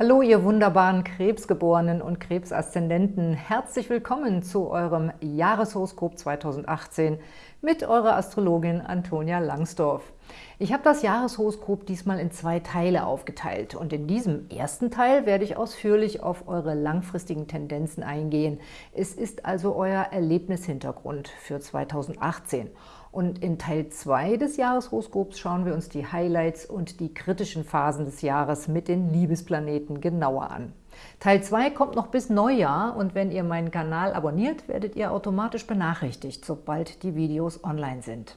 Hallo, ihr wunderbaren Krebsgeborenen und Krebsaszendenten. Herzlich willkommen zu eurem Jahreshoroskop 2018 mit eurer Astrologin Antonia Langsdorf. Ich habe das Jahreshoroskop diesmal in zwei Teile aufgeteilt und in diesem ersten Teil werde ich ausführlich auf eure langfristigen Tendenzen eingehen. Es ist also euer Erlebnishintergrund für 2018 und in Teil 2 des Jahreshoroskops schauen wir uns die Highlights und die kritischen Phasen des Jahres mit den Liebesplaneten genauer an. Teil 2 kommt noch bis Neujahr und wenn ihr meinen Kanal abonniert, werdet ihr automatisch benachrichtigt, sobald die Videos online sind.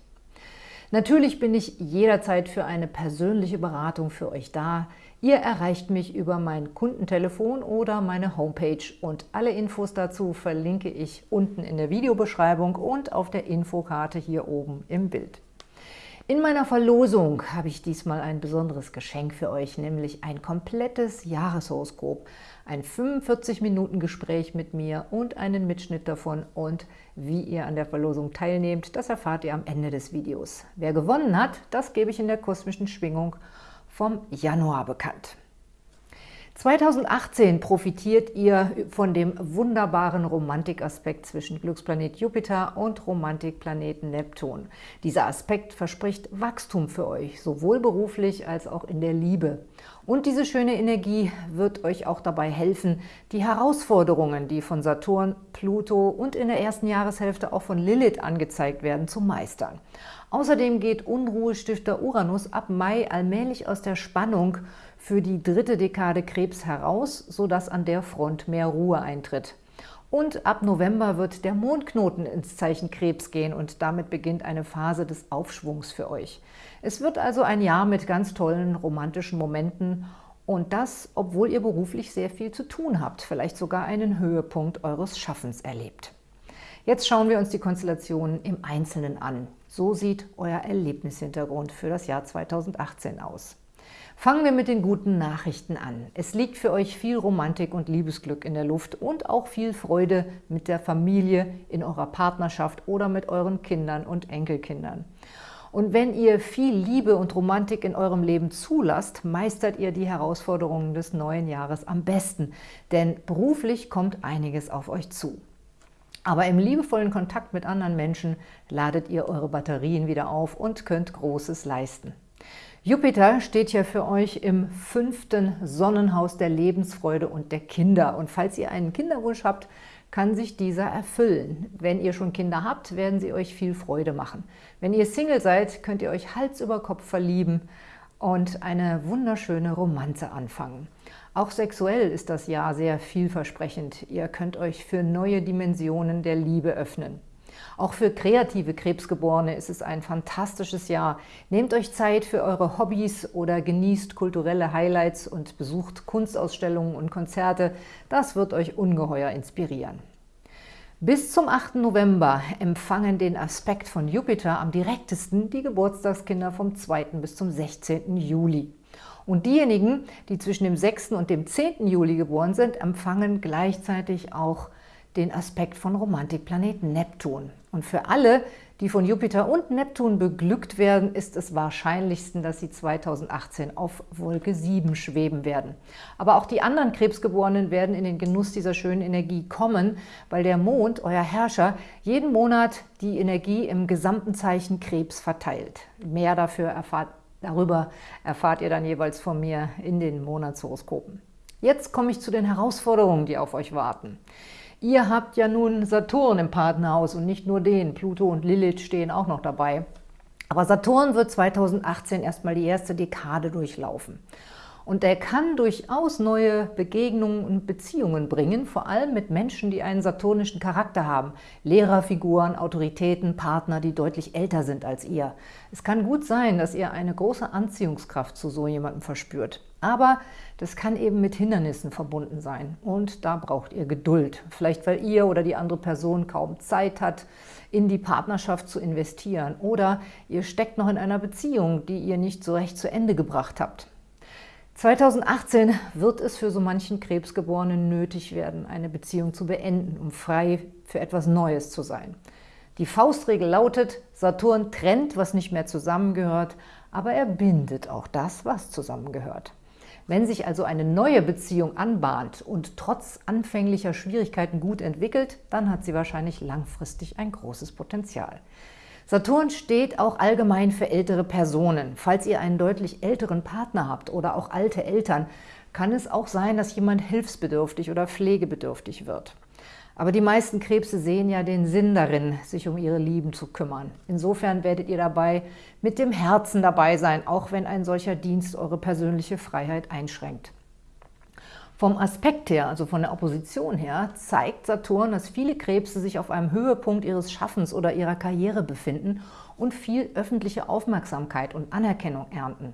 Natürlich bin ich jederzeit für eine persönliche Beratung für euch da. Ihr erreicht mich über mein Kundentelefon oder meine Homepage und alle Infos dazu verlinke ich unten in der Videobeschreibung und auf der Infokarte hier oben im Bild. In meiner Verlosung habe ich diesmal ein besonderes Geschenk für euch, nämlich ein komplettes Jahreshoroskop, ein 45-Minuten-Gespräch mit mir und einen Mitschnitt davon und wie ihr an der Verlosung teilnehmt, das erfahrt ihr am Ende des Videos. Wer gewonnen hat, das gebe ich in der kosmischen Schwingung vom Januar bekannt. 2018 profitiert ihr von dem wunderbaren Romantikaspekt zwischen Glücksplanet Jupiter und Romantikplaneten Neptun. Dieser Aspekt verspricht Wachstum für euch, sowohl beruflich als auch in der Liebe. Und diese schöne Energie wird euch auch dabei helfen, die Herausforderungen, die von Saturn, Pluto und in der ersten Jahreshälfte auch von Lilith angezeigt werden, zu meistern. Außerdem geht Unruhestifter Uranus ab Mai allmählich aus der Spannung für die dritte Dekade Krebs heraus, sodass an der Front mehr Ruhe eintritt. Und ab November wird der Mondknoten ins Zeichen Krebs gehen und damit beginnt eine Phase des Aufschwungs für euch. Es wird also ein Jahr mit ganz tollen romantischen Momenten und das, obwohl ihr beruflich sehr viel zu tun habt, vielleicht sogar einen Höhepunkt eures Schaffens erlebt. Jetzt schauen wir uns die Konstellationen im Einzelnen an. So sieht euer Erlebnishintergrund für das Jahr 2018 aus. Fangen wir mit den guten Nachrichten an. Es liegt für euch viel Romantik und Liebesglück in der Luft und auch viel Freude mit der Familie, in eurer Partnerschaft oder mit euren Kindern und Enkelkindern. Und wenn ihr viel Liebe und Romantik in eurem Leben zulasst, meistert ihr die Herausforderungen des neuen Jahres am besten, denn beruflich kommt einiges auf euch zu. Aber im liebevollen Kontakt mit anderen Menschen ladet ihr eure Batterien wieder auf und könnt Großes leisten. Jupiter steht ja für euch im fünften Sonnenhaus der Lebensfreude und der Kinder. Und falls ihr einen Kinderwunsch habt, kann sich dieser erfüllen. Wenn ihr schon Kinder habt, werden sie euch viel Freude machen. Wenn ihr Single seid, könnt ihr euch Hals über Kopf verlieben und eine wunderschöne Romanze anfangen. Auch sexuell ist das Jahr sehr vielversprechend. Ihr könnt euch für neue Dimensionen der Liebe öffnen. Auch für kreative Krebsgeborene ist es ein fantastisches Jahr. Nehmt euch Zeit für eure Hobbys oder genießt kulturelle Highlights und besucht Kunstausstellungen und Konzerte. Das wird euch ungeheuer inspirieren. Bis zum 8. November empfangen den Aspekt von Jupiter am direktesten die Geburtstagskinder vom 2. bis zum 16. Juli. Und diejenigen, die zwischen dem 6. und dem 10. Juli geboren sind, empfangen gleichzeitig auch den Aspekt von Romantikplaneten Neptun. Und für alle, die von Jupiter und Neptun beglückt werden, ist es wahrscheinlichsten, dass sie 2018 auf Wolke 7 schweben werden. Aber auch die anderen Krebsgeborenen werden in den Genuss dieser schönen Energie kommen, weil der Mond, euer Herrscher, jeden Monat die Energie im gesamten Zeichen Krebs verteilt. Mehr dafür erfahrt, darüber erfahrt ihr dann jeweils von mir in den Monatshoroskopen. Jetzt komme ich zu den Herausforderungen, die auf euch warten. Ihr habt ja nun Saturn im Partnerhaus und nicht nur den. Pluto und Lilith stehen auch noch dabei. Aber Saturn wird 2018 erstmal die erste Dekade durchlaufen. Und er kann durchaus neue Begegnungen und Beziehungen bringen, vor allem mit Menschen, die einen saturnischen Charakter haben. Lehrerfiguren, Autoritäten, Partner, die deutlich älter sind als ihr. Es kann gut sein, dass ihr eine große Anziehungskraft zu so jemandem verspürt. Aber das kann eben mit Hindernissen verbunden sein. Und da braucht ihr Geduld. Vielleicht, weil ihr oder die andere Person kaum Zeit hat, in die Partnerschaft zu investieren. Oder ihr steckt noch in einer Beziehung, die ihr nicht so recht zu Ende gebracht habt. 2018 wird es für so manchen Krebsgeborenen nötig werden, eine Beziehung zu beenden, um frei für etwas Neues zu sein. Die Faustregel lautet, Saturn trennt, was nicht mehr zusammengehört, aber er bindet auch das, was zusammengehört. Wenn sich also eine neue Beziehung anbahnt und trotz anfänglicher Schwierigkeiten gut entwickelt, dann hat sie wahrscheinlich langfristig ein großes Potenzial. Saturn steht auch allgemein für ältere Personen. Falls ihr einen deutlich älteren Partner habt oder auch alte Eltern, kann es auch sein, dass jemand hilfsbedürftig oder pflegebedürftig wird. Aber die meisten Krebse sehen ja den Sinn darin, sich um ihre Lieben zu kümmern. Insofern werdet ihr dabei mit dem Herzen dabei sein, auch wenn ein solcher Dienst eure persönliche Freiheit einschränkt. Vom Aspekt her, also von der Opposition her, zeigt Saturn, dass viele Krebse sich auf einem Höhepunkt ihres Schaffens oder ihrer Karriere befinden und viel öffentliche Aufmerksamkeit und Anerkennung ernten.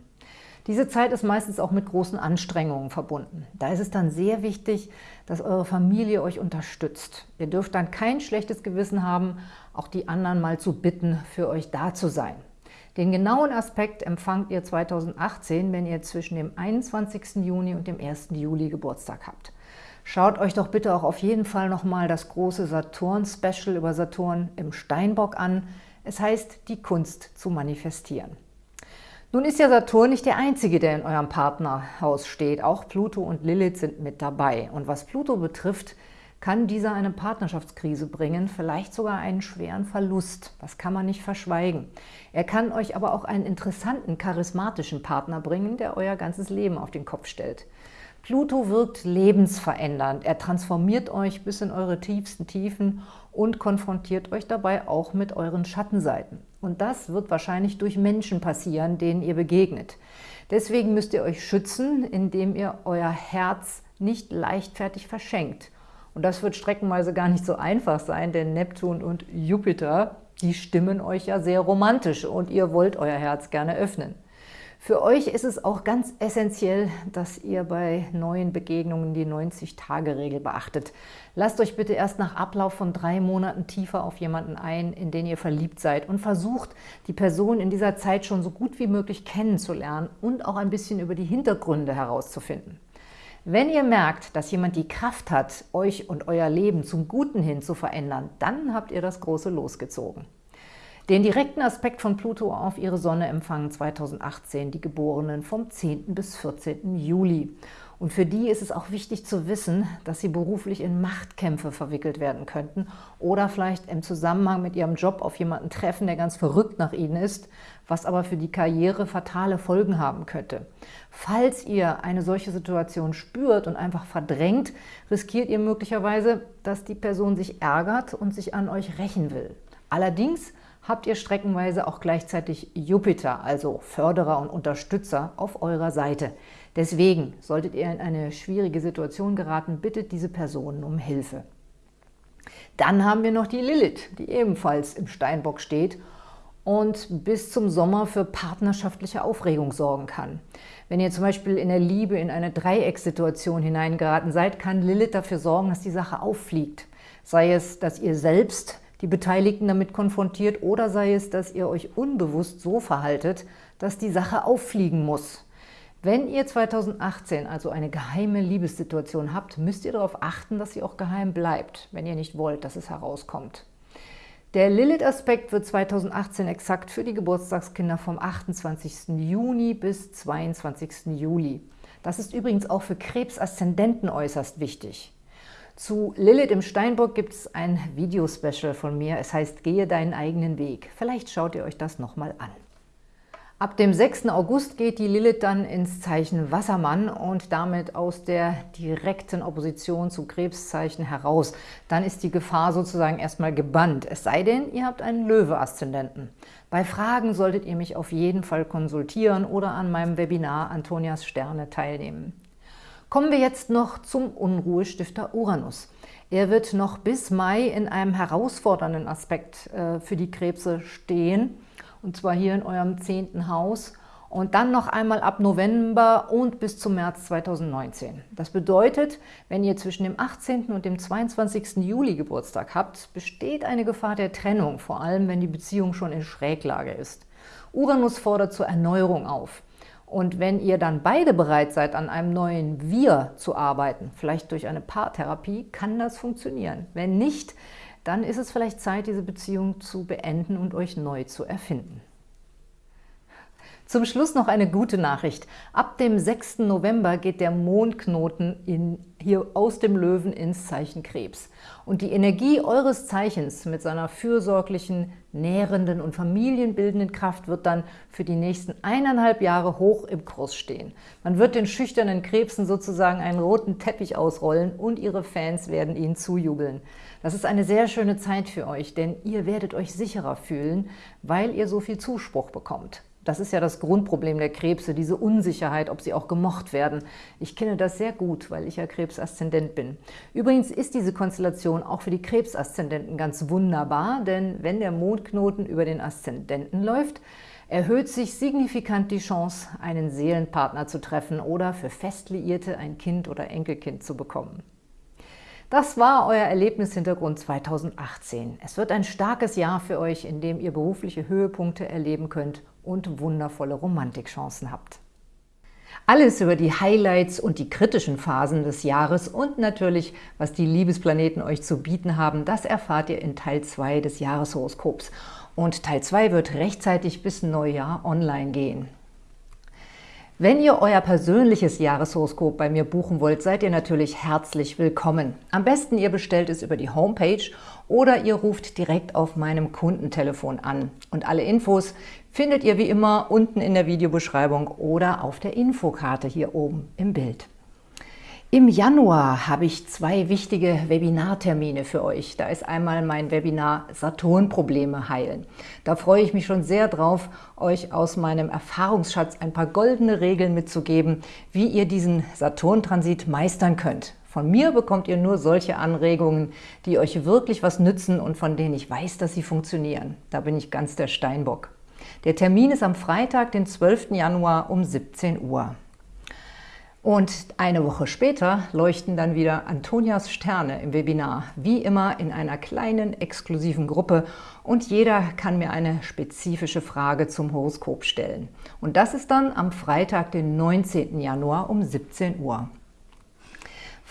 Diese Zeit ist meistens auch mit großen Anstrengungen verbunden. Da ist es dann sehr wichtig, dass eure Familie euch unterstützt. Ihr dürft dann kein schlechtes Gewissen haben, auch die anderen mal zu bitten, für euch da zu sein. Den genauen Aspekt empfangt ihr 2018, wenn ihr zwischen dem 21. Juni und dem 1. Juli Geburtstag habt. Schaut euch doch bitte auch auf jeden Fall nochmal das große Saturn-Special über Saturn im Steinbock an. Es heißt, die Kunst zu manifestieren. Nun ist ja Saturn nicht der einzige, der in eurem Partnerhaus steht. Auch Pluto und Lilith sind mit dabei. Und was Pluto betrifft, kann dieser eine Partnerschaftskrise bringen, vielleicht sogar einen schweren Verlust. Das kann man nicht verschweigen. Er kann euch aber auch einen interessanten, charismatischen Partner bringen, der euer ganzes Leben auf den Kopf stellt. Pluto wirkt lebensverändernd. Er transformiert euch bis in eure tiefsten Tiefen und konfrontiert euch dabei auch mit euren Schattenseiten. Und das wird wahrscheinlich durch Menschen passieren, denen ihr begegnet. Deswegen müsst ihr euch schützen, indem ihr euer Herz nicht leichtfertig verschenkt und das wird streckenweise gar nicht so einfach sein, denn Neptun und Jupiter, die stimmen euch ja sehr romantisch und ihr wollt euer Herz gerne öffnen. Für euch ist es auch ganz essentiell, dass ihr bei neuen Begegnungen die 90-Tage-Regel beachtet. Lasst euch bitte erst nach Ablauf von drei Monaten tiefer auf jemanden ein, in den ihr verliebt seid und versucht, die Person in dieser Zeit schon so gut wie möglich kennenzulernen und auch ein bisschen über die Hintergründe herauszufinden. Wenn ihr merkt, dass jemand die Kraft hat, euch und euer Leben zum Guten hin zu verändern, dann habt ihr das große losgezogen. Den direkten Aspekt von Pluto auf ihre Sonne empfangen 2018 die Geborenen vom 10. bis 14. Juli. Und für die ist es auch wichtig zu wissen, dass sie beruflich in Machtkämpfe verwickelt werden könnten oder vielleicht im Zusammenhang mit ihrem Job auf jemanden treffen, der ganz verrückt nach ihnen ist, was aber für die Karriere fatale Folgen haben könnte. Falls ihr eine solche Situation spürt und einfach verdrängt, riskiert ihr möglicherweise, dass die Person sich ärgert und sich an euch rächen will. Allerdings habt ihr streckenweise auch gleichzeitig Jupiter, also Förderer und Unterstützer, auf eurer Seite. Deswegen, solltet ihr in eine schwierige Situation geraten, bittet diese Personen um Hilfe. Dann haben wir noch die Lilith, die ebenfalls im Steinbock steht und bis zum Sommer für partnerschaftliche Aufregung sorgen kann. Wenn ihr zum Beispiel in der Liebe in eine Dreieckssituation hineingeraten seid, kann Lilith dafür sorgen, dass die Sache auffliegt. Sei es, dass ihr selbst die Beteiligten damit konfrontiert oder sei es, dass ihr euch unbewusst so verhaltet, dass die Sache auffliegen muss. Wenn ihr 2018 also eine geheime Liebessituation habt, müsst ihr darauf achten, dass sie auch geheim bleibt, wenn ihr nicht wollt, dass es herauskommt. Der Lilith-Aspekt wird 2018 exakt für die Geburtstagskinder vom 28. Juni bis 22. Juli. Das ist übrigens auch für Krebs-Aszendenten äußerst wichtig. Zu Lilith im Steinbock gibt es ein Videospecial von mir. Es heißt Gehe deinen eigenen Weg. Vielleicht schaut ihr euch das nochmal an. Ab dem 6. August geht die Lilith dann ins Zeichen Wassermann und damit aus der direkten Opposition zu Krebszeichen heraus. Dann ist die Gefahr sozusagen erstmal gebannt, es sei denn, ihr habt einen Löwe-Aszendenten. Bei Fragen solltet ihr mich auf jeden Fall konsultieren oder an meinem Webinar Antonias Sterne teilnehmen. Kommen wir jetzt noch zum Unruhestifter Uranus. Er wird noch bis Mai in einem herausfordernden Aspekt äh, für die Krebse stehen und zwar hier in eurem zehnten Haus und dann noch einmal ab November und bis zum März 2019. Das bedeutet, wenn ihr zwischen dem 18. und dem 22. Juli Geburtstag habt, besteht eine Gefahr der Trennung, vor allem wenn die Beziehung schon in Schräglage ist. Uranus fordert zur Erneuerung auf. Und wenn ihr dann beide bereit seid, an einem neuen Wir zu arbeiten, vielleicht durch eine Paartherapie, kann das funktionieren. Wenn nicht, dann ist es vielleicht Zeit, diese Beziehung zu beenden und euch neu zu erfinden. Zum Schluss noch eine gute Nachricht. Ab dem 6. November geht der Mondknoten in, hier aus dem Löwen ins Zeichen Krebs. Und die Energie eures Zeichens mit seiner fürsorglichen, nährenden und familienbildenden Kraft wird dann für die nächsten eineinhalb Jahre hoch im Kurs stehen. Man wird den schüchternen Krebsen sozusagen einen roten Teppich ausrollen und ihre Fans werden ihnen zujubeln. Das ist eine sehr schöne Zeit für euch, denn ihr werdet euch sicherer fühlen, weil ihr so viel Zuspruch bekommt. Das ist ja das Grundproblem der Krebse, diese Unsicherheit, ob sie auch gemocht werden. Ich kenne das sehr gut, weil ich ja Krebsaszendent bin. Übrigens ist diese Konstellation auch für die Krebsaszendenten ganz wunderbar, denn wenn der Mondknoten über den Aszendenten läuft, erhöht sich signifikant die Chance, einen Seelenpartner zu treffen oder für Festliierte ein Kind oder Enkelkind zu bekommen. Das war euer Erlebnishintergrund 2018. Es wird ein starkes Jahr für euch, in dem ihr berufliche Höhepunkte erleben könnt und wundervolle Romantikchancen habt. Alles über die Highlights und die kritischen Phasen des Jahres und natürlich, was die Liebesplaneten euch zu bieten haben, das erfahrt ihr in Teil 2 des Jahreshoroskops. Und Teil 2 wird rechtzeitig bis Neujahr online gehen. Wenn ihr euer persönliches Jahreshoroskop bei mir buchen wollt, seid ihr natürlich herzlich willkommen. Am besten ihr bestellt es über die Homepage oder ihr ruft direkt auf meinem Kundentelefon an. Und alle Infos findet ihr wie immer unten in der Videobeschreibung oder auf der Infokarte hier oben im Bild. Im Januar habe ich zwei wichtige Webinartermine für euch. Da ist einmal mein Webinar Saturn-Probleme heilen. Da freue ich mich schon sehr drauf, euch aus meinem Erfahrungsschatz ein paar goldene Regeln mitzugeben, wie ihr diesen Saturn-Transit meistern könnt. Von mir bekommt ihr nur solche Anregungen, die euch wirklich was nützen und von denen ich weiß, dass sie funktionieren. Da bin ich ganz der Steinbock. Der Termin ist am Freitag, den 12. Januar um 17 Uhr. Und eine Woche später leuchten dann wieder Antonias Sterne im Webinar, wie immer in einer kleinen, exklusiven Gruppe und jeder kann mir eine spezifische Frage zum Horoskop stellen. Und das ist dann am Freitag, den 19. Januar um 17 Uhr.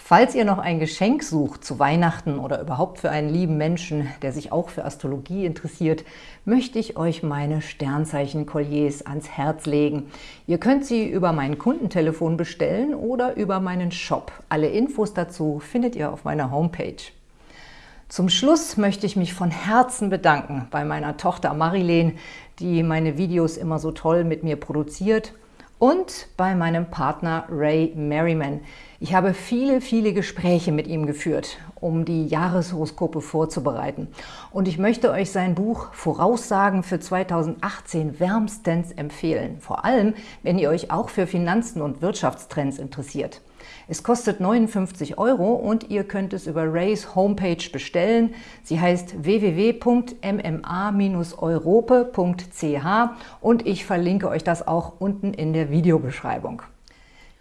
Falls ihr noch ein Geschenk sucht zu Weihnachten oder überhaupt für einen lieben Menschen, der sich auch für Astrologie interessiert, möchte ich euch meine Sternzeichen-Kolliers ans Herz legen. Ihr könnt sie über mein Kundentelefon bestellen oder über meinen Shop. Alle Infos dazu findet ihr auf meiner Homepage. Zum Schluss möchte ich mich von Herzen bedanken bei meiner Tochter Marilene, die meine Videos immer so toll mit mir produziert und bei meinem Partner Ray Merriman. Ich habe viele, viele Gespräche mit ihm geführt, um die Jahreshoroskope vorzubereiten. Und ich möchte euch sein Buch Voraussagen für 2018 wärmstens empfehlen. Vor allem, wenn ihr euch auch für Finanzen und Wirtschaftstrends interessiert. Es kostet 59 Euro und ihr könnt es über Rays Homepage bestellen. Sie heißt www.mma-europe.ch und ich verlinke euch das auch unten in der Videobeschreibung.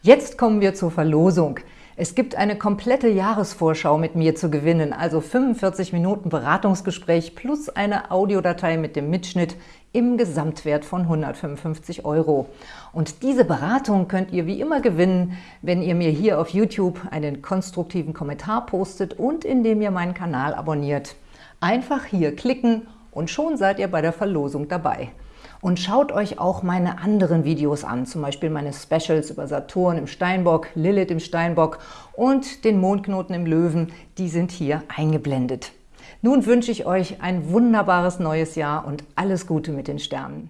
Jetzt kommen wir zur Verlosung. Es gibt eine komplette Jahresvorschau mit mir zu gewinnen, also 45 Minuten Beratungsgespräch plus eine Audiodatei mit dem Mitschnitt im Gesamtwert von 155 Euro. Und diese Beratung könnt ihr wie immer gewinnen, wenn ihr mir hier auf YouTube einen konstruktiven Kommentar postet und indem ihr meinen Kanal abonniert. Einfach hier klicken und schon seid ihr bei der Verlosung dabei. Und schaut euch auch meine anderen Videos an, zum Beispiel meine Specials über Saturn im Steinbock, Lilith im Steinbock und den Mondknoten im Löwen, die sind hier eingeblendet. Nun wünsche ich euch ein wunderbares neues Jahr und alles Gute mit den Sternen.